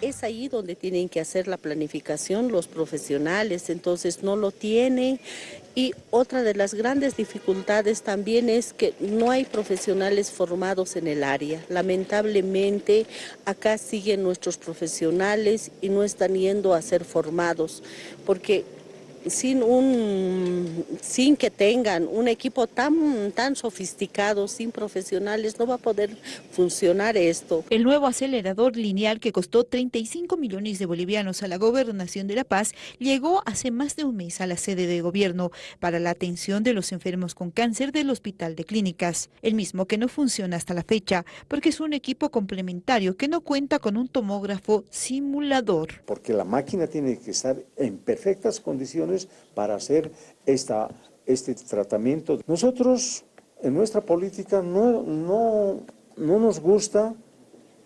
es ahí donde tienen que hacer la planificación los profesionales, entonces no lo tienen. Y otra de las grandes dificultades también es que no hay profesionales formados en el área. Lamentablemente acá siguen nuestros profesionales y no están yendo a ser formados, porque sin, un, sin que tengan un equipo tan, tan sofisticado, sin profesionales, no va a poder funcionar esto. El nuevo acelerador lineal que costó 35 millones de bolivianos a la Gobernación de La Paz llegó hace más de un mes a la sede de gobierno para la atención de los enfermos con cáncer del Hospital de Clínicas, el mismo que no funciona hasta la fecha porque es un equipo complementario que no cuenta con un tomógrafo simulador. Porque la máquina tiene que estar en perfectas condiciones para hacer esta, este tratamiento. Nosotros en nuestra política no, no, no nos gusta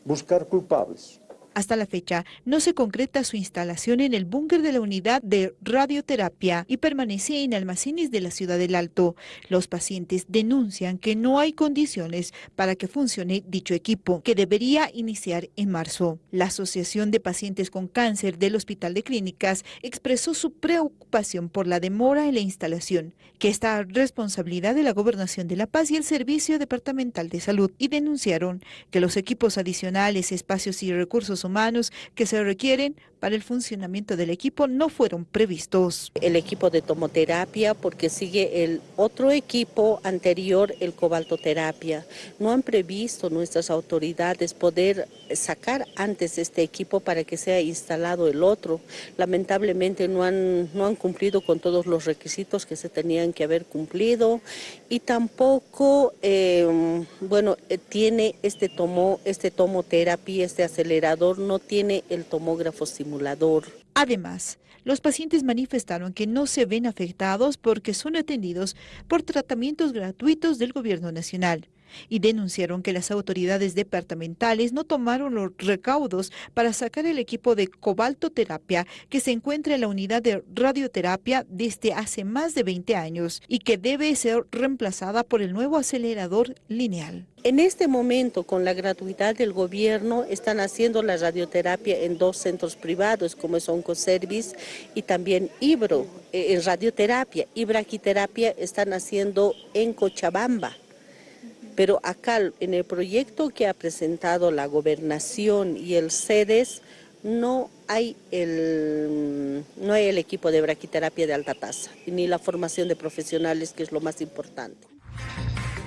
buscar culpables. Hasta la fecha, no se concreta su instalación en el búnker de la unidad de radioterapia y permanece en almacenes de la ciudad del Alto. Los pacientes denuncian que no hay condiciones para que funcione dicho equipo, que debería iniciar en marzo. La Asociación de Pacientes con Cáncer del Hospital de Clínicas expresó su preocupación por la demora en la instalación, que está a responsabilidad de la Gobernación de La Paz y el Servicio Departamental de Salud, y denunciaron que los equipos adicionales, espacios y recursos humanos que se requieren para el funcionamiento del equipo no fueron previstos. El equipo de tomoterapia porque sigue el otro equipo anterior, el cobaltoterapia. No han previsto nuestras autoridades poder sacar antes este equipo para que sea instalado el otro. Lamentablemente no han, no han cumplido con todos los requisitos que se tenían que haber cumplido y tampoco, eh, bueno, eh, tiene este, tomo, este tomoterapia, este acelerador, no tiene el tomógrafo simulador. Además, los pacientes manifestaron que no se ven afectados porque son atendidos por tratamientos gratuitos del gobierno nacional y denunciaron que las autoridades departamentales no tomaron los recaudos para sacar el equipo de cobaltoterapia que se encuentra en la unidad de radioterapia desde hace más de 20 años y que debe ser reemplazada por el nuevo acelerador lineal. En este momento, con la gratuidad del gobierno, están haciendo la radioterapia en dos centros privados, como es Oncoservice y también Ibro, eh, en radioterapia. Y braquiterapia están haciendo en Cochabamba. Pero acá en el proyecto que ha presentado la gobernación y el CEDES no hay el, no hay el equipo de braquiterapia de alta tasa, ni la formación de profesionales, que es lo más importante.